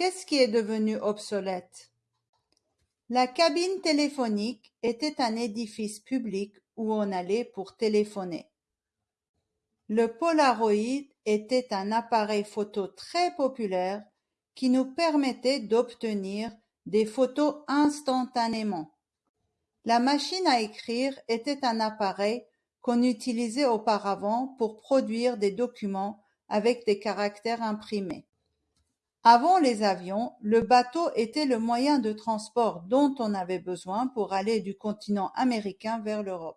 Qu'est-ce qui est devenu obsolète? La cabine téléphonique était un édifice public où on allait pour téléphoner. Le Polaroid était un appareil photo très populaire qui nous permettait d'obtenir des photos instantanément. La machine à écrire était un appareil qu'on utilisait auparavant pour produire des documents avec des caractères imprimés. Avant les avions, le bateau était le moyen de transport dont on avait besoin pour aller du continent américain vers l'Europe.